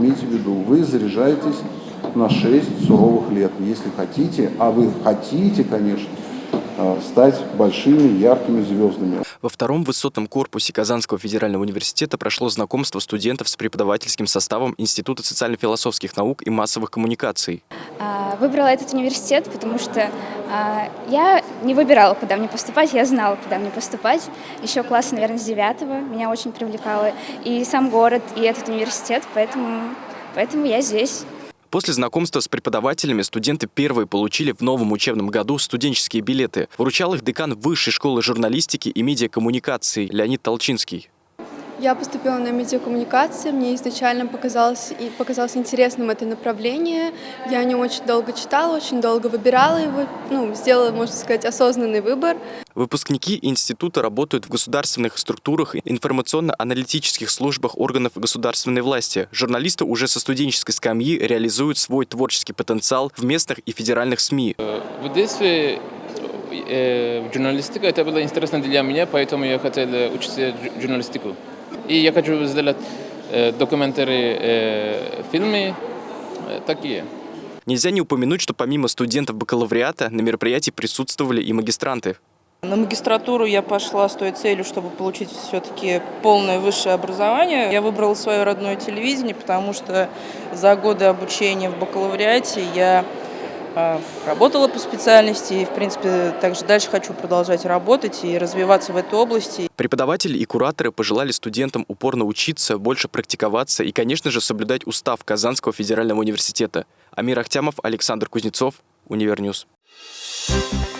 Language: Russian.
имейте в виду, вы заряжаетесь на 6 суровых лет, если хотите, а вы хотите, конечно, стать большими яркими звездами. Во втором высотном корпусе Казанского федерального университета прошло знакомство студентов с преподавательским составом Института социально-философских наук и массовых коммуникаций. А, выбрала этот университет, потому что а, я не выбирала, куда мне поступать, я знала, куда мне поступать. Еще класс, наверное, с девятого меня очень привлекало и сам город, и этот университет, поэтому, поэтому я здесь. После знакомства с преподавателями студенты первые получили в новом учебном году студенческие билеты. Вручал их декан Высшей школы журналистики и медиакоммуникации Леонид Толчинский. Я поступила на медиакоммуникации, мне изначально показалось, и показалось интересным это направление. Я не очень долго читала, очень долго выбирала его, ну, сделала, можно сказать, осознанный выбор. Выпускники института работают в государственных структурах и информационно-аналитических службах органов государственной власти. Журналисты уже со студенческой скамьи реализуют свой творческий потенциал в местных и федеральных СМИ. В детстве э, журналистика это было интересно для меня, поэтому я хотел учиться журналистику. И я хочу сделать э, документары, э, фильмы э, такие. Нельзя не упомянуть, что помимо студентов бакалавриата на мероприятии присутствовали и магистранты. На магистратуру я пошла с той целью, чтобы получить все-таки полное высшее образование. Я выбрала свое родное телевидение, потому что за годы обучения в бакалавриате я работала по специальности и, в принципе, также дальше хочу продолжать работать и развиваться в этой области. Преподаватели и кураторы пожелали студентам упорно учиться, больше практиковаться и, конечно же, соблюдать устав Казанского федерального университета. Амир Ахтямов, Александр Кузнецов, Универньюз. Thank you.